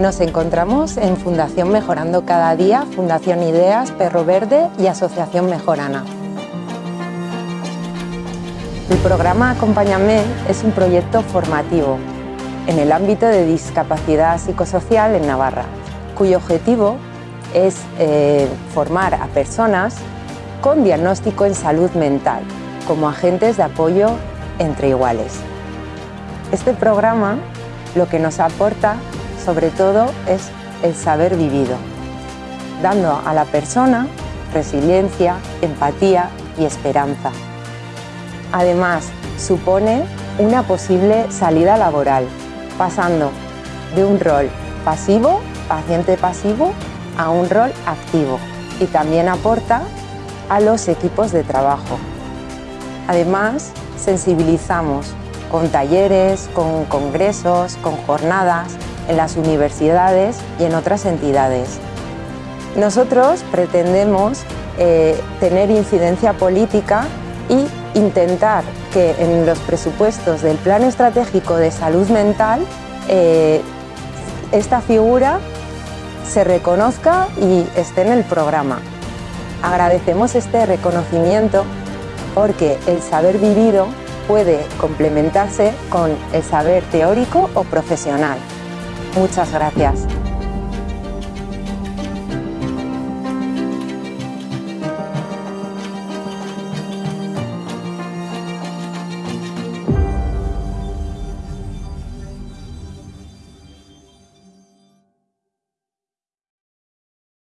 Nos encontramos en Fundación Mejorando Cada Día, Fundación Ideas, Perro Verde y Asociación Mejorana. El programa Acompáñame es un proyecto formativo en el ámbito de discapacidad psicosocial en Navarra, cuyo objetivo es eh, formar a personas con diagnóstico en salud mental como agentes de apoyo entre iguales. Este programa lo que nos aporta sobre todo es el saber vivido, dando a la persona resiliencia, empatía y esperanza. Además, supone una posible salida laboral, pasando de un rol pasivo, paciente pasivo, a un rol activo y también aporta a los equipos de trabajo. Además, sensibilizamos con talleres, con congresos, con jornadas en las universidades y en otras entidades. Nosotros pretendemos eh, tener incidencia política y intentar que en los presupuestos del Plan Estratégico de Salud Mental eh, esta figura se reconozca y esté en el programa. Agradecemos este reconocimiento porque el saber vivido puede complementarse con el saber teórico o profesional. Muchas gracias.